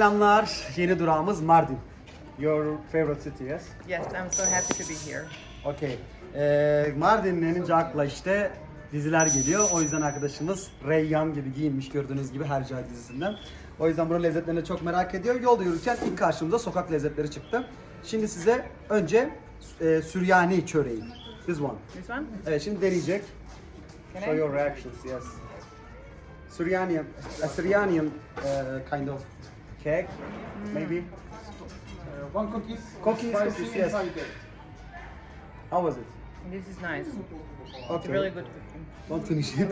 Selamlar. Yeni durağımız Mardin. Your favorite city, yes? Yes, I'm so happy to be here. Okay. Ee, Mardin denince akla işte diziler geliyor. O yüzden arkadaşımız Reyyan gibi giyinmiş gördüğünüz gibi Hercai dizisinden. O yüzden buranın lezzetlerini çok merak ediyor. Yolda yürürken ilk karşımıza sokak lezzetleri çıktı. Şimdi size önce e, Süryani çöreği. This one. This one? Evet şimdi deneyecek. Can Show I? your reactions, yes. Syrianian, a Syrianian uh, kind of cake, maybe. Uh, one cookies. Cookies, spicy cookies, yes. inside it. How was it? This is nice. It's Okay. really good cooking. Don't finish it.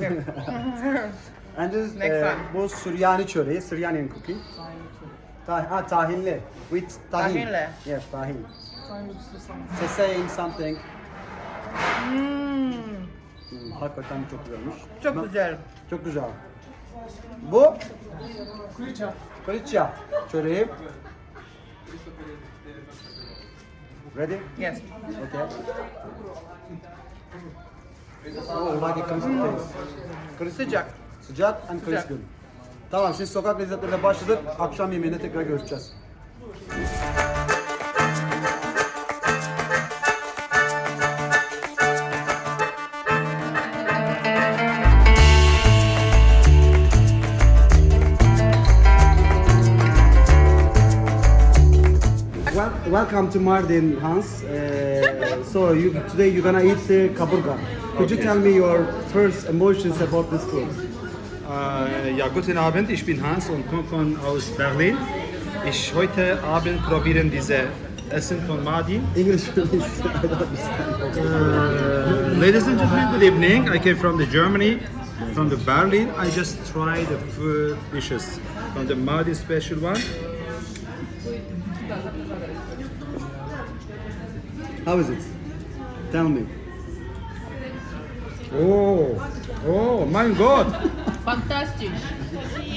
And this, Next uh, one. bu Süryani çöreği, Syrianian cooking. Tah ha, tahinli. With tahin. Tahinli. Yes, tahin. So saying something. Hmm, Hmm, hakikaten çok güzelmiş. çok Ben- güzel. Çok güzel. Bu Kulicha. Kılıçya çöreği. Ready? Yes. Okay. Oh, like a crispy taste. Crispy. Sıcak. Sıcak and crispy. Tamam şimdi sokak lezzetlerine başladık. Akşam yemeğinde tekrar görüşeceğiz. Welcome to Mardin, Hans. Uh, so you, today you're gonna eat uh, kaburga. Could you tell me your first emotions about this food? Äh, ja, guten Abend, ich bin Hans und komme von aus Berlin. Ich heute Abend probieren diese Essen von Madi. English, please. I don't understand. Äh, ladies and gentlemen, good evening. I came from the Germany, from the Berlin. I just tried the food dishes from the Madi special one. How is it? Tell me. Oh, oh mein Gott,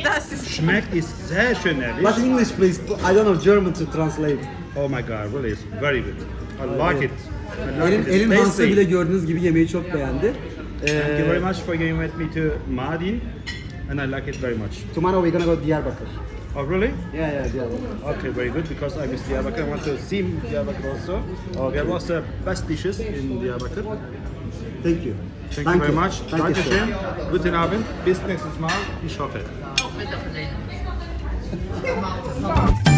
Das ist schmeckt ist sehr schön, ehrlich. But English, please. I don't know German to translate. Oh my God, really, it's very good. I like it. I like Elin, it. Elin It's Hans'ı tasty. bile gördüğünüz gibi yemeği çok beğendi. Thank you very Ee, much for going with me to Mardin, and I like it very much. tomorrow we're gonna go to Diyarbakır. Oh, really? Yeah, yeah, Diyarbakır. Okay, very good, because I miss Diyarbakir. I want to see Diyarbakir also. Okay. We have also best dishes in Diyarbakir. Thank you. Thank, you very much. Thank you, sir. Dankeschön. Guten Abend. Bis nächstes Mal. Ich hoffe.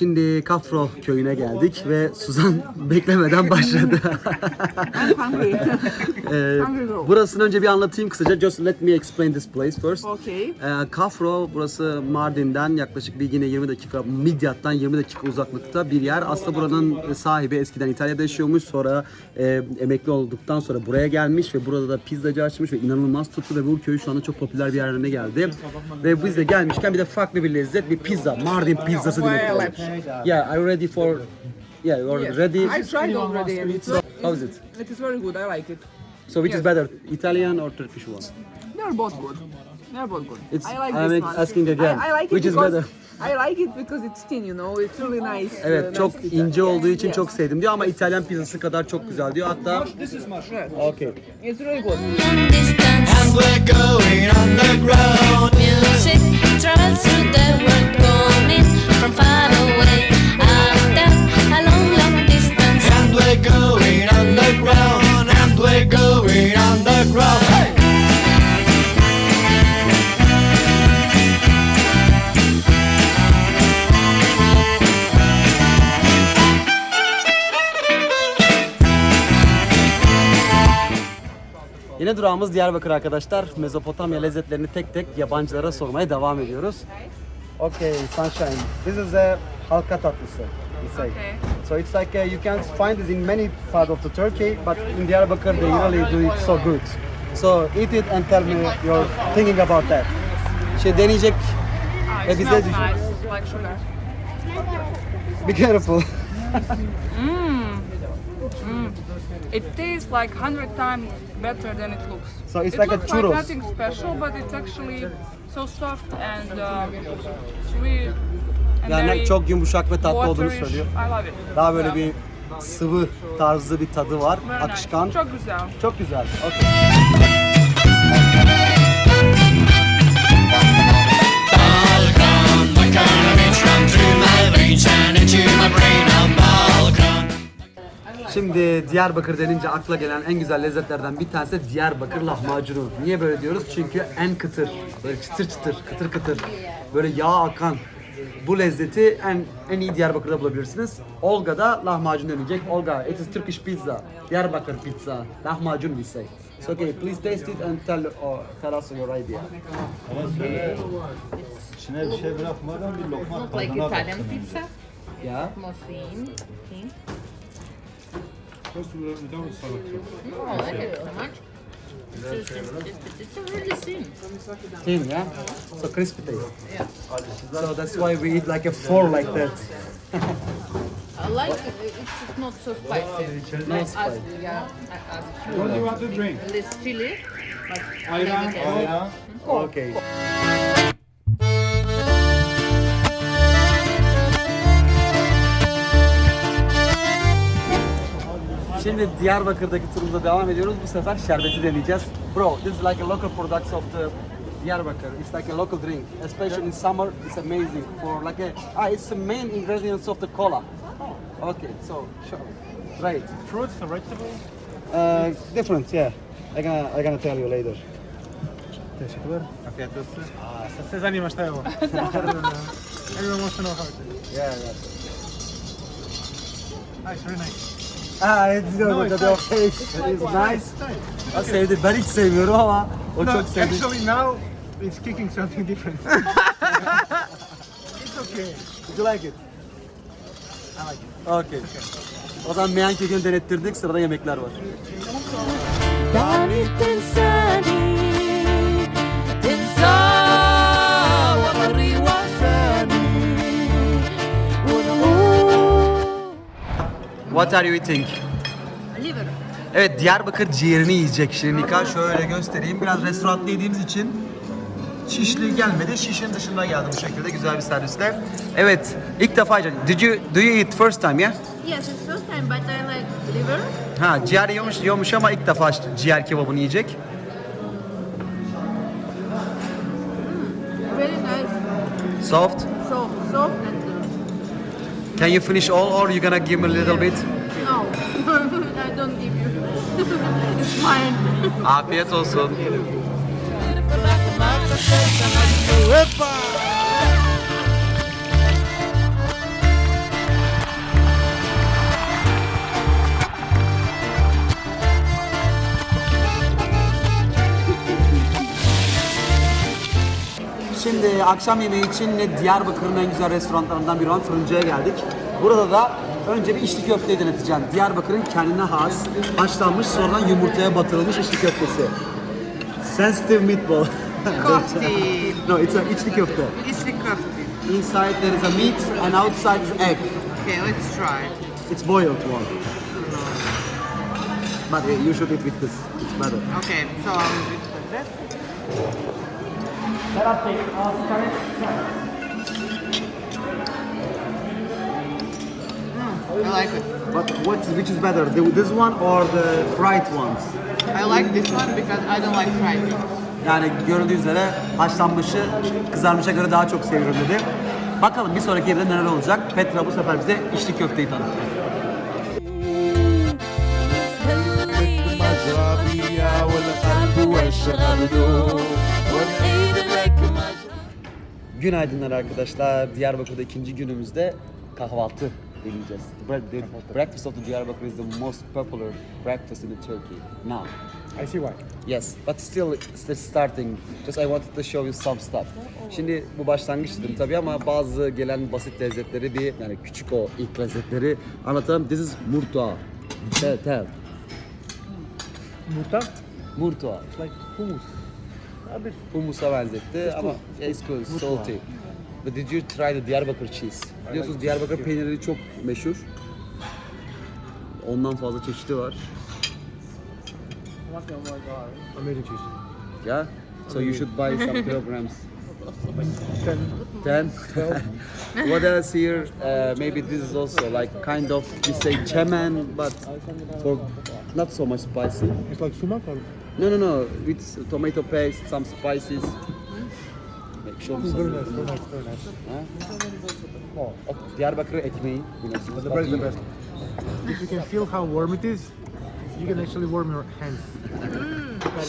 Şimdi Kafro köyüne geldik ve Suzan beklemeden başladı. Ee, burasını önce bir anlatayım kısaca. Just let me explain this place first. Okay. Ee, Kafro burası Mardin'den yaklaşık bir yine 20 dakika Midyat'tan 20 dakika uzaklıkta bir yer. Aslında buranın sahibi eskiden İtalya'da yaşıyormuş. Sonra e, emekli olduktan sonra buraya gelmiş ve burada da pizzacı açmış ve inanılmaz tuttu ve bu köy şu anda çok popüler bir yer haline geldi. Ve biz de gelmişken bir de farklı bir lezzet bir pizza. Mardin pizzası demek. Yeah, are you ready for Yeah, you're Yes. ready. I tried already. and It's, How is it? it is very good. I like it. So which is Yes. better, Italian or Turkish one? They're both good. They're both good. It's- I like I'm this one. asking again, I, I like it which is better? I like it because it's thin, you know. It's really nice. uh, Evet nice çok pizza. ince olduğu için Yes. çok sevdim diyor ama İtalyan pizzası kadar çok güzel diyor. Hatta Yes. okay. It's really good. And we're going underground. Music travels through the durağımız Diyarbakır arkadaşlar. Mezopotamya lezzetlerini tek tek yabancılara sormaya devam ediyoruz. Okay, sunshine. This is a halka tatlısı. Okay. So it's like uh, you can find this in many parts of the Turkey, but in Diyarbakır they really do it so good. So eat it and tell me your thinking about that. Şey deneyecek Ah, ve it bize nice, like sugar. Be careful. It tastes like hundred times better than it looks. So it's it like a looks churros. like nothing special, but it's actually so soft and um, sweet and Yani very çok yumuşak ve tatlı olduğunu söylüyor. I love it. Daha böyle Yeah. bir sıvı tarzı bir tadı var. Very nice. Akışkan. Çok güzel. Çok güzel. Okay. Balkan, what kind of bitch run through my veins and into my brain? Şimdi Diyarbakır denince akla gelen en güzel lezzetlerden bir tanesi Diyarbakır lahmacunu. Niye böyle diyoruz? Çünkü en kıtır, böyle çıtır çıtır, kıtır kıtır, böyle yağ akan. Bu lezzeti en en iyi Diyarbakır'da bulabilirsiniz. Olga'da lahmacun deneyecek. Olga, it is Turkish pizza. Diyarbakır pizza. Lahmacun we say. So okay, please taste it and tell, uh, tell us your idea. İçine bir şey bırakmadan bir lokma like tadına Italian pizza. Yeah. More thin. thin. First without salad. No, I like it so much. It's, just, it's, it's, it's really thin. Thin, yeah? So crispy taste. Yeah. So that's why we eat like a four like that. I like it. It's not so spicy. No Like spice. As, yeah, as What do you want to drink? less chili. But Ayran, I think Coke. Ya, Okay. Şimdi Diyarbakır'daki turumuza devam ediyoruz. Bu sefer şerbeti deneyeceğiz. Bro, this is like a local product of the Diyarbakır. It's like a local drink. Especially in summer, it's amazing. For like a, ah, it's the main ingredients of the cola. Okay, so sure. Right. Fruits and vegetables. Uh, different, yeah. I gonna, I gonna tell you later. Teşekkürler. Afiyet olsun. Aa, se zanima šta je ovo? Everyone wants to know how it is. Yeah, yeah. Nice, very nice. Ha, evet, no, it's your face is nice. O sevdi. Ben hiç sevmiyorum ama o no, çok sevdi. Actually now it's kicking something different. it's okay. Did you like it? I like it. Okay. okay. O zaman meyan kekini denettirdik. Sırada yemekler var. Ben What are you eating? liver. Evet Diyarbakır ciğerini yiyecek Şirinika. Şöyle göstereyim. Biraz restoranda yediğimiz için Şişli gelmedi. Şişin dışında geldi bu şekilde güzel bir servisle. Evet, ilk defa yiyeceğim. Did you do you eat first time yeah? Yes, it's first time, but I like liver. Ha, ciğer yiyormuş, yiyormuş ama ilk defa ciğer kebabını yiyecek. Very nice. Soft. Can you finish all or you gonna give me a little bit? No, I don't give you. it's mine. Ah, Afiyet olsun. Şimdi akşam yemeği için Diyarbakır'ın en güzel restoranlarından biri olan Fırıncı'ya geldik. Burada da önce bir içli köfteyi deneteceğim. Diyarbakır'ın kendine has, haşlanmış sonradan yumurtaya batırılmış içli köftesi. Sensitive meatball. Kofte. no, it's a içli köfte. The kofte. Inside there is a meat and outside is egg. Okay, let's try. It's boiled one. But uh, you should eat with this. It's better. Okay, so I'll do this. Mm, I like it. But what's which is better, the, this one or the fried ones? I like this one because I don't like fried things. Yani görüldüğü üzere haşlanmışı kızarmışa göre daha çok seviyorum dedi. Bakalım bir sonraki evde neler olacak. Petra bu sefer bize içli köfteyi tanıttı. مجربية والقلب والشغل والعيد لك مجربية Günaydınlar arkadaşlar. Diyarbakır'da ikinci günümüzde kahvaltı deneyeceğiz. Bread- the breakfast of the Diyarbakır is the most popular breakfast in Turkey now. I see why. Yes, but still still starting. Just I wanted to show you some stuff. Şimdi bu başlangıç dedim tabii ama bazı gelen basit lezzetleri bir yani küçük o ilk lezzetleri anlatalım. This is murta. Tell, tell. Murta. Murta. It's like hummus. A bit. Humusa benzetti ama it's good, salty. But did you try the Diyarbakır cheese? Biliyorsunuz Diyarbakır peyniri çok meşhur. Ondan fazla çeşidi var. Amazing cheese. Yeah? So you should buy some kilograms. Ten. 10. what else here? Uh, maybe this is also like kind of we say chemen, but for not so much spicy. It's like sumak or? No, no, no. With tomato paste, some spices. Make sure. Very nice. Oh, Diyarbakır ekmeği. biliyorsunuz. The best, the best. If you can feel how warm it is, you can actually warm your hands.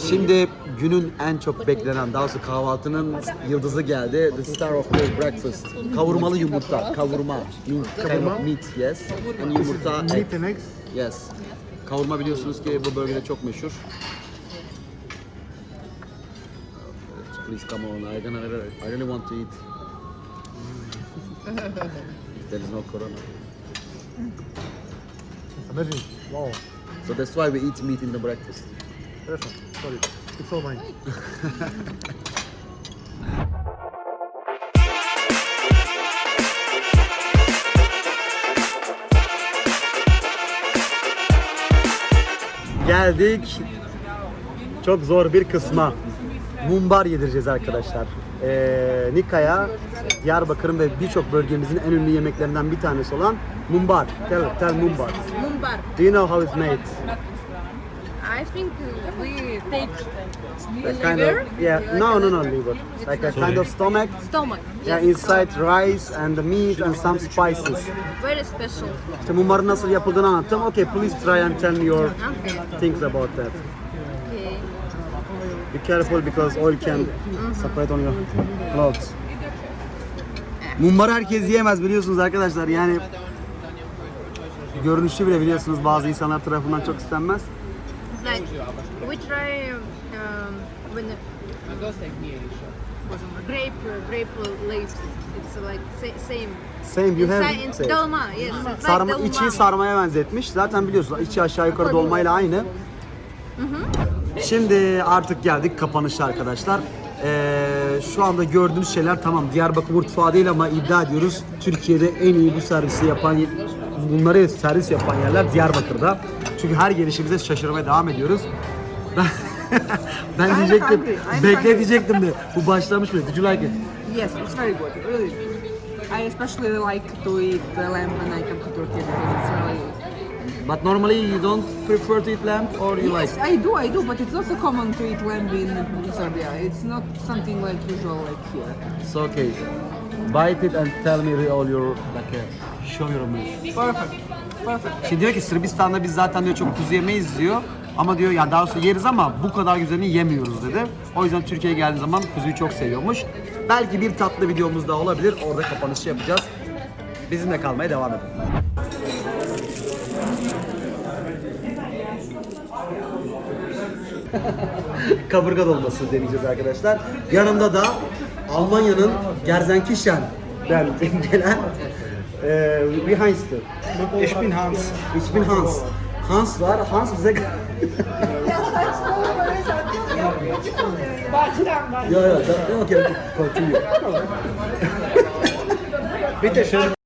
Şimdi günün en çok beklenen, daha doğrusu kahvaltının yıldızı geldi. The star of the breakfast. Kavurmalı yumurta, kavurma. Kind of meat, yes. And yumurta, egg. Meat and eggs. Yes. Kavurma biliyorsunuz ki bu bölgede çok meşhur. please come on. I gonna, I really want to eat. if there is no corona. It's amazing. Wow. So that's why we eat meat in the breakfast. Perfect. Sorry. It's all mine. Geldik çok zor bir kısma. Mumbar yedireceğiz arkadaşlar. Ee, Nika'ya Diyarbakır'ın ve birçok bölgemizin en ünlü yemeklerinden bir tanesi olan mumbar. Tell, tell mumbar. Mumbar. Do you know how it's made? I think we take That kind of yeah. No, no, no liver. Like a kind of stomach. stomach. Yeah, inside rice and the meat and some spices. Very special. İşte mumbarın nasıl yapıldığını anlattım. Okay, please try and tell me your things about that. Be careful because oil can separate on your clothes. Mumbar herkes yiyemez biliyorsunuz arkadaşlar. Yani görünüşü bile biliyorsunuz bazı insanlar tarafından çok istenmez. Like we try um, when grape grape leaves. It's like sa- same. Same you have same. dolma. Yes. It's like Sarma, dolma. içi sarmaya benzetmiş. Zaten biliyorsunuz içi aşağı yukarı dolmayla aynı. Şimdi artık geldik kapanışa arkadaşlar. Ee, şu anda gördüğünüz şeyler tamam Diyarbakır mutfağı değil ama iddia ediyoruz Türkiye'de en iyi bu servisi yapan bunları servis yapan yerler Diyarbakır'da. Çünkü her gelişimize şaşırmaya devam ediyoruz. Ben, ben diyecektim, I'm bekle diyecektim de bu başlamış bile. Did you like it? Yes, it's very good, really. I especially like to eat the lamb when I come to Turkey because it's really But normally you don't prefer to eat lamb or you Yes, like? I do, I do, but it's also common to eat lamb in Serbia. It's not something like usual like here. It's okay. Bite it and tell me all your like uh, show your meat. Perfect, perfect. Şimdi diyor ki Sırbistan'da biz zaten diyor çok kuzu yemeyiz diyor. Ama diyor ya daha doğrusu yeriz ama bu kadar güzelini yemiyoruz dedi. O yüzden Türkiye'ye geldiği zaman kuzuyu çok seviyormuş. Belki bir tatlı videomuz da olabilir. Orada kapanışı yapacağız. Bizimle kalmaya devam edin. Kaburga dolması deneyeceğiz arkadaşlar. Yanımda da Almanya'nın Gerzenkirchen'den gelen e, wie heißt du? Ich bin Hans. Ich bin Hans. Hans var. Hans bize... Baştan baştan. Yo yo, okay, okay, continue. Bitte schön.